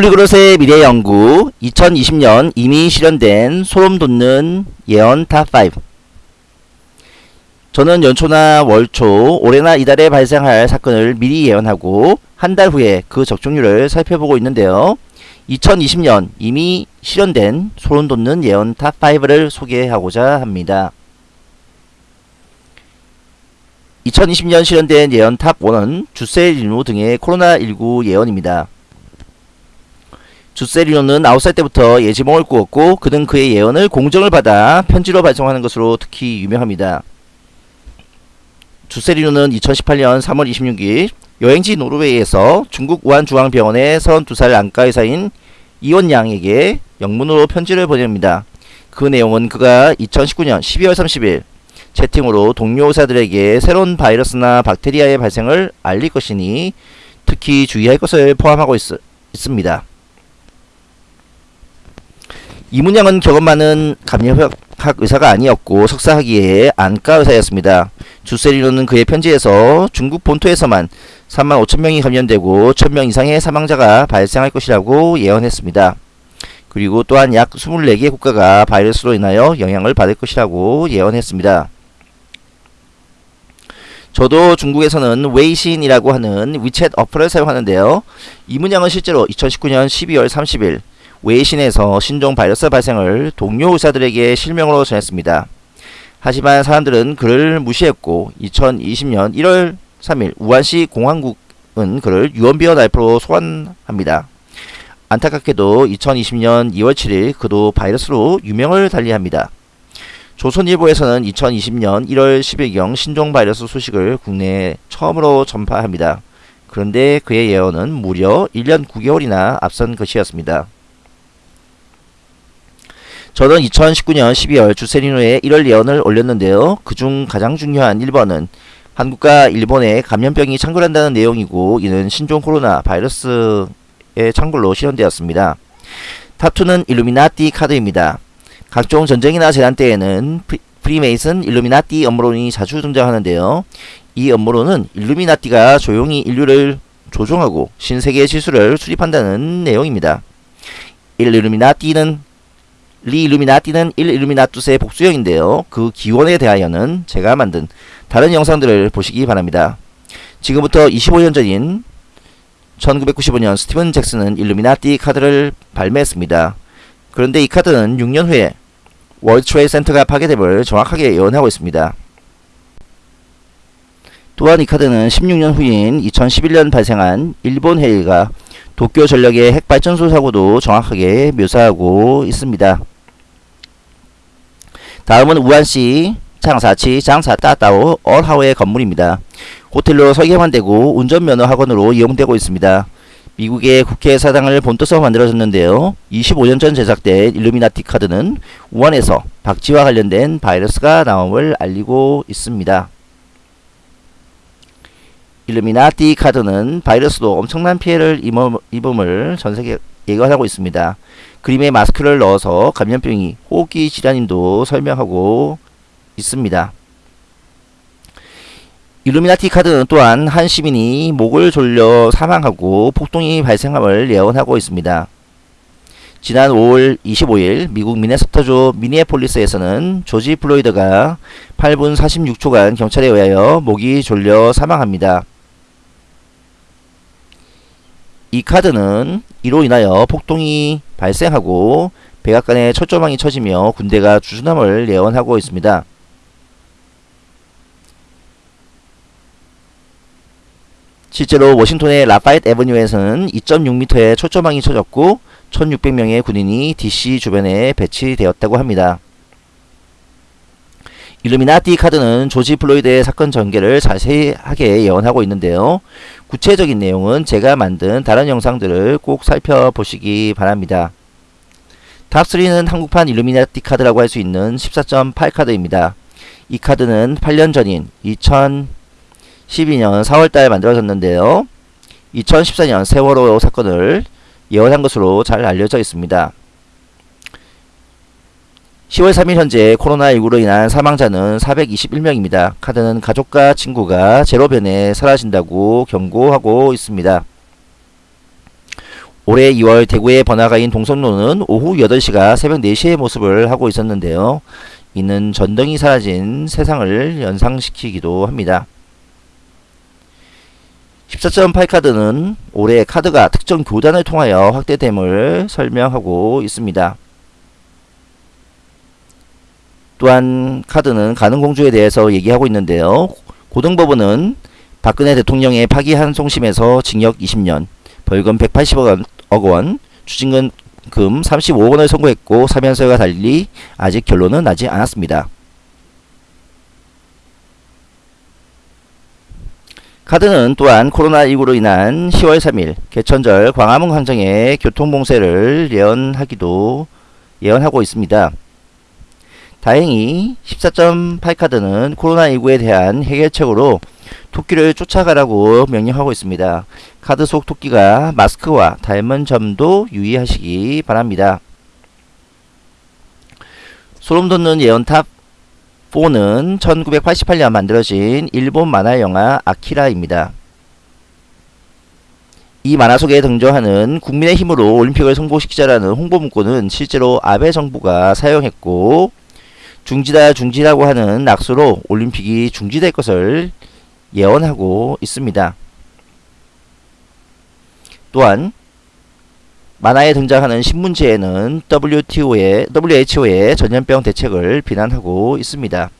Polyglot의 미래 연구 2020년 이미 실현된 소름 돋는 예언 탑5 저는 연초나 월초 올해나 이달에 발생할 사건을 미리 예언하고 한 달 후에 그 적중률을 살펴보고 있는데요. 2020년 이미 실현된 소름 돋는 예언 탑5를 소개하고자 합니다. 2020년 실현된 예언 탑1은 주셀리노 등의 코로나19 예언입니다. 주세리노는 9살 때부터 예지몽을 꾸었고 그는 그의 예언을 공정을 받아 편지로 발송하는 것으로 특히 유명합니다. 주세리노는 2018년 3월 26일 여행지 노르웨이에서 중국 우한중앙병원의 32살 안과 의사인 이원 양에게 영문으로 편지를 보냅니다. 그 내용은 그가 2019년 12월 30일 채팅으로 동료 의사들에게 새로운 바이러스나 박테리아의 발생을 알릴 것이니 특히 주의할 것을 포함하고 있, 있습니다. 이문양은 경험 많은 감염학 의사가 아니었고 석사 학위의 안과 의사였습니다. 주세리노는 그의 편지에서 중국 본토에서만 3만 5천 명이 감염되고 1천 명 이상의 사망자가 발생할 것이라고 예언했습니다. 그리고 또한 약 24개 국가가 바이러스로 인하여 영향을 받을 것이라고 예언했습니다. 저도 중국에서는 웨이신이라고 하는 위챗 어플을 사용하는데요. 이문량은 실제로 2019년 12월 30일 웨이신에서 신종 바이러스 발생을 동료 의사들에게 실명으로 전했습니다. 하지만 사람들은 그를 무시했고 2020년 1월 3일 우한시 공안국은 그를 유언비어 날조로 소환합니다. 안타깝게도 2020년 2월 7일 그도 바이러스로 유명을 달리합니다. 조선일보에서는 2020년 1월 10일경 신종 바이러스 소식을 국내에 처음으로 전파합니다. 그런데 그의 예언은 무려 1년 9개월이나 앞선 것이었습니다. 저는 2019년 12월 주세리노의 1월 예언을 올렸는데요. 그중 가장 중요한 1번은 한국과 일본에 감염병이 창궐한다는 내용이고 이는 신종 코로나 바이러스의 창궐로 실현되었습니다. 탑2는 일루미나티 카드입니다. 각종 전쟁이나 재난 때에는 프리메이슨 일루미나티 음모론이 자주 등장하는데요. 이 음모론은 일루미나티가 조용히 인류를 조종하고 신세계 질서를 수립한다는 내용입니다. 일루미나티는 리 일루미나티는 1 일루미나투스의 복수형인데요. 그 기원에 대하여는 제가 만든 다른 영상들을 보시기 바랍니다. 지금부터 25년 전인 1995년 스티븐 잭슨은 일루미나티 카드를 발매했습니다. 그런데 이 카드는 6년 후에 World Trade Center가 파괴됨을 정확하게 예언하고 있습니다. 또한 이 카드는 16년 후인 2011년 발생한 일본 해일과 도쿄 전력의 핵발전소 사고도 정확하게 묘사하고 있습니다. 다음은 우한시 장사치 장사따따오 얼하우의 건물입니다. 호텔로 설계만 되고 운전면허 학원으로 이용되고 있습니다. 미국의 국회 사당을 본떠서 만들어졌는데요. 25년 전 제작된 일루미나티 카드는 우한에서 박쥐와 관련된 바이러스가 나옴을 알리고 있습니다. 일루미나티 카드는 바이러스도 엄청난 피해를 입음을 전세계 예견하고 있습니다. 그림에 마스크를 넣어서 감염병이 호흡기 질환임도 설명하고 있습니다. 일루미나티 카드는 또한 한 시민이 목을 졸려 사망하고 폭동이 발생함을 예언하고 있습니다. 지난 5월 25일 미국 미네소타주 미니애폴리스에서는 조지 플로이드가 8분 46초간 경찰에 의하여 목이 졸려 사망합니다. 이 카드는 이로 인하여 폭동이 발생하고 백악관에 철조망이 쳐지며 군대가 주둔함을 예언하고 있습니다. 실제로 워싱턴의 Lafayette Avenue에서는 2.6m의 철조망이 쳐졌고 1600명의 군인이 DC 주변에 배치되었다고 합니다. 일루미나티 카드는 조지 플로이드의 사건 전개를 자세하게 예언하고 있는데요. 구체적인 내용은 제가 만든 다른 영상들을 꼭 살펴보시기 바랍니다. 탑3는 한국판 일루미나티 카드라고 할 수 있는 14.8 카드입니다. 이 카드는 8년 전인 2012년 4월달에 만들어졌는데요. 2014년 세월호 사건을 예언한 것으로 잘 알려져 있습니다. 10월 3일 현재 코로나19로 인한 사망자는 421명입니다. 카드는 가족과 친구가 제로변에 사라진다고 경고하고 있습니다. 올해 2월 대구의 번화가인 동성로는 오후 8시가 새벽 4시의 모습을 하고 있었는데요. 이는 전등이 사라진 세상을 연상시키기도 합니다. 14.8 카드는 올해 카드가 특정 교단을 통하여 확대됨을 설명하고 있습니다. 또한 카드는 가능공주에 대해서 얘기하고 있는데요. 고등법원은 박근혜 대통령의 파기한 송심에서 징역 20년, 벌금 180억 원, 추징금 금 35억 원을 선고했고 사면서와 달리 아직 결론은 나지 않았습니다. 카드는 또한 코로나19로 인한 10월 3일 개천절 광화문 광장의 교통봉쇄를 예언하기도 예언하고 있습니다. 다행히 14.8 카드는 코로나19에 대한 해결책으로 토끼를 쫓아가라고 명령하고 있습니다. 카드 속 토끼가 마스크와 닮은 점도 유의하시기 바랍니다. 소름 돋는 예언 탑 4는 1988년 만들어진 일본 만화 영화 아키라입니다. 이 만화 속에 등장하는 국민의 힘으로 올림픽을 성공시키자라는 홍보 문구는 실제로 아베 정부가 사용했고 중지다 중지라고 하는 낙서로 올림픽이 중지될 것을 예언하고 있습니다. 또한 만화에 등장하는 신문지에는 WTO의, WHO의 전염병 대책을 비난하고 있습니다.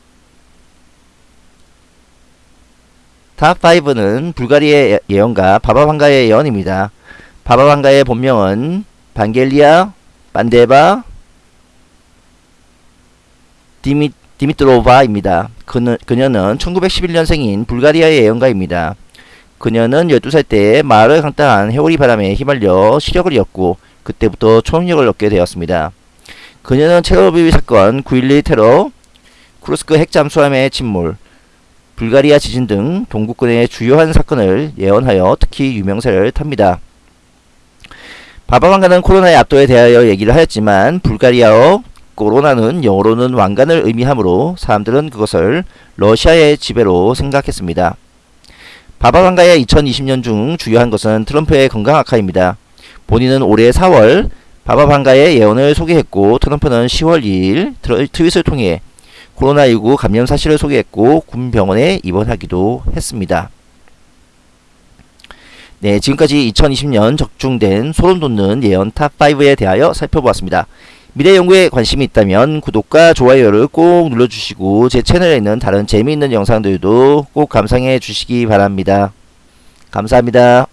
탑5는 불가리의 예언가 바바방가의 예언입니다. 바바방가의 본명은 반겔리아 반데바 디미, 디미트로바입니다. 그는, 그녀는 1911년생인 불가리아의 예언가입니다. 그녀는 12살 때 마을을 강타한 해오리 바람에 휘말려 시력을 잃었고 그때부터 초능력을 얻게 되었습니다. 그녀는 체르노빌 사건, 9.11 테러, 쿠르스크 핵잠수함의 침몰, 불가리아 지진 등 동국군의 주요한 사건을 예언하여 특히 유명세를 탑니다. 바바왕가는 코로나의 압도에 대하여 얘기를 하였지만 불가리아어 코로나는 영어로는 왕관을 의미하므로 사람들은 그것을 러시아의 지배로 생각했습니다. 바바방가의 2020년 중 주요한 것은 트럼프의 건강 악화입니다. 본인은 올해 4월 바바방가의 예언을 소개했고 트럼프는 10월 2일 트윗을 통해 코로나19 감염 사실을 소개했고 군 병원에 입원하기도 했습니다. 네, 지금까지 2020년 적중된 소름 돋는 예언 탑5에 대하여 살펴보았습니다. 미래 연구에 관심이 있다면 구독과 좋아요를 꼭 눌러주시고 제 채널에 있는 다른 재미있는 영상들도 꼭 감상해 주시기 바랍니다. 감사합니다.